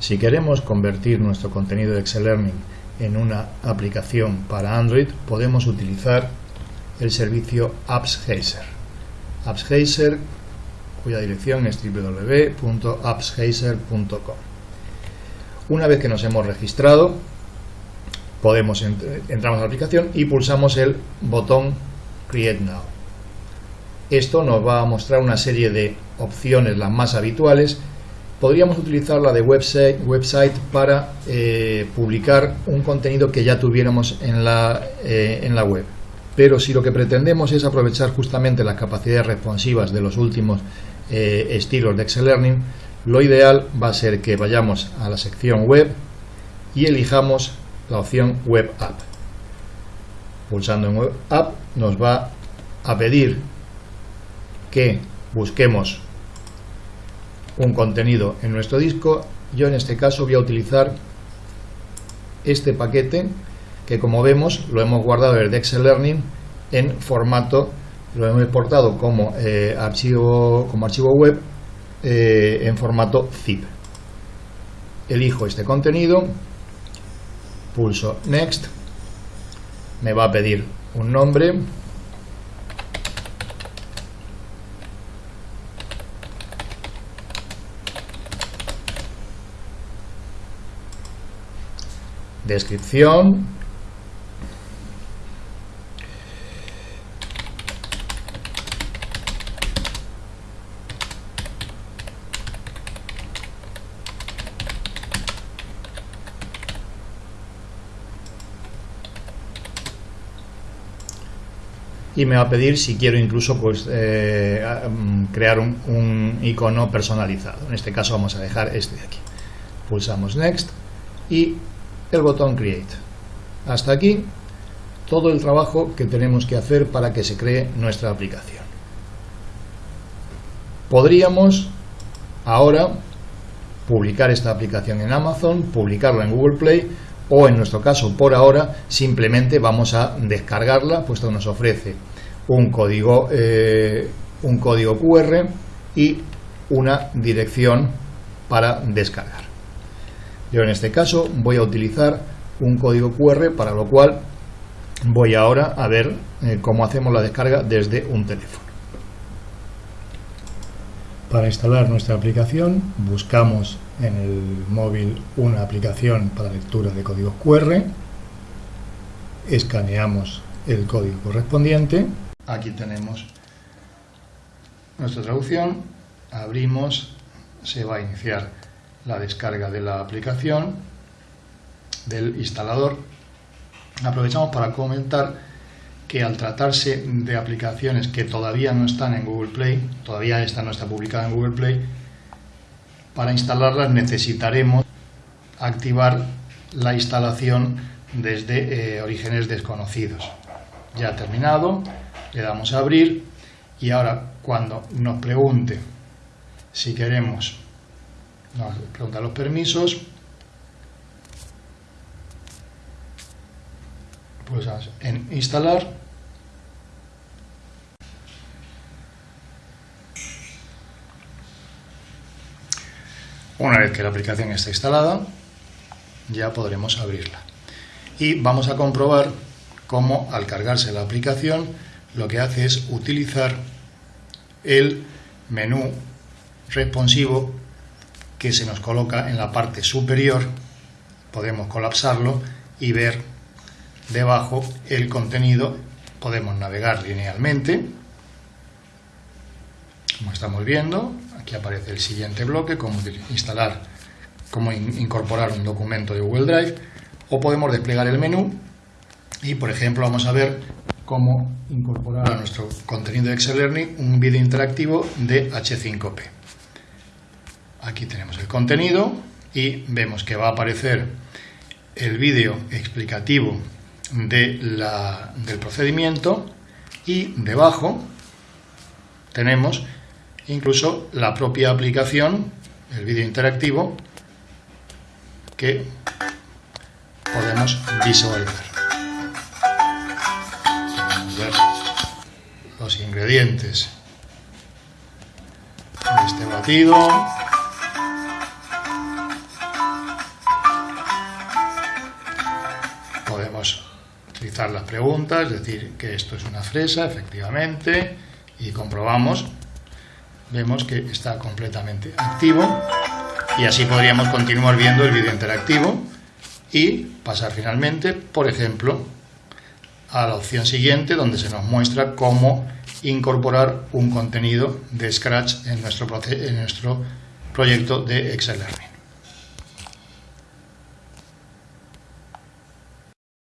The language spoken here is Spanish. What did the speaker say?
Si queremos convertir nuestro contenido de Excel Learning en una aplicación para Android, podemos utilizar el servicio AppsGeyser. AppsGeyser, cuya dirección es www.appsgeyser.com. Una vez que nos hemos registrado, podemos entramos a la aplicación y pulsamos el botón Create Now. Esto nos va a mostrar una serie de opciones, las más habituales. Podríamos utilizar la de website, para eh, publicar un contenido que ya tuviéramos en la, eh, en la web. Pero si lo que pretendemos es aprovechar justamente las capacidades responsivas de los últimos eh, estilos de Excel Learning, lo ideal va a ser que vayamos a la sección web y elijamos la opción Web App. Pulsando en Web App nos va a pedir que busquemos un contenido en nuestro disco. Yo en este caso voy a utilizar este paquete que como vemos lo hemos guardado desde Excel Learning en formato, lo hemos exportado como, eh, archivo, como archivo web eh, en formato zip. Elijo este contenido, pulso Next, me va a pedir un nombre, descripción. Y me va a pedir si quiero incluso pues eh, mm, crear un, un, icono personalizado. En este caso vamos a dejar este de aquí. Pulsamos next y el botón Create. Hasta aquí todo el trabajo que tenemos que hacer para que se cree nuestra aplicación. Podríamos ahora publicar esta aplicación en Amazon, publicarla en Google Play o en nuestro caso por ahora simplemente vamos a descargarla puesto que nos ofrece un código, eh, un código QR y una dirección para descargar. Yo en este caso voy a utilizar un código QR para lo cual voy ahora a ver eh, cómo hacemos la descarga desde un teléfono. Para instalar nuestra aplicación buscamos en el móvil una aplicación para lectura de códigos QR, escaneamos el código correspondiente, aquí tenemos nuestra traducción, abrimos, se va a iniciar la descarga de la aplicación del instalador. Aprovechamos para comentar que al tratarse de aplicaciones que todavía no están en Google Play, todavía esta no está publicada en Google Play, para instalarlas necesitaremos activar la instalación desde eh, orígenes desconocidos. Ya terminado, le damos a abrir y ahora cuando nos pregunte si queremos nos pregunta los permisos. Pues en instalar. Una vez que la aplicación está instalada, ya podremos abrirla. Y vamos a comprobar cómo al cargarse la aplicación lo que hace es utilizar el menú responsivo que se nos coloca en la parte superior, podemos colapsarlo y ver debajo el contenido, podemos navegar linealmente, como estamos viendo, aquí aparece el siguiente bloque, cómo instalar, cómo incorporar un documento de Google Drive, o podemos desplegar el menú y, por ejemplo, vamos a ver cómo incorporar a nuestro contenido de Excel Learning un vídeo interactivo de H5P. Aquí tenemos el contenido y vemos que va a aparecer el vídeo explicativo de la, del procedimiento y debajo tenemos incluso la propia aplicación, el vídeo interactivo, que podemos visualizar. ver los ingredientes de este batido contestar las preguntas, decir que esto es una fresa, efectivamente, y comprobamos, vemos que está completamente activo y así podríamos continuar viendo el vídeo interactivo y pasar finalmente, por ejemplo, a la opción siguiente donde se nos muestra cómo incorporar un contenido de Scratch en nuestro, en nuestro proyecto de Excel Learning.